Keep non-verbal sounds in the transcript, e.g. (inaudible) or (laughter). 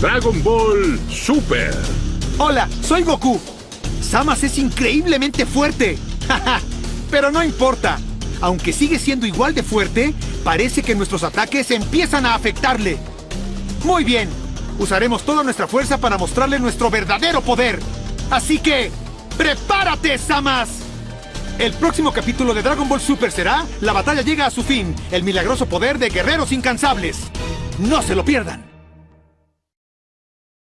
Dragon Ball Super. Hola, soy Goku. Samas es increíblemente fuerte. (laughs) Pero no importa. Aunque sigue siendo igual de fuerte, parece que nuestros ataques empiezan a afectarle. Muy bien. Usaremos toda nuestra fuerza para mostrarle nuestro verdadero poder. Así que, ¡prepárate, Samas! El próximo capítulo de Dragon Ball Super será La batalla llega a su fin, el milagroso poder de guerreros incansables. No se lo pierdan.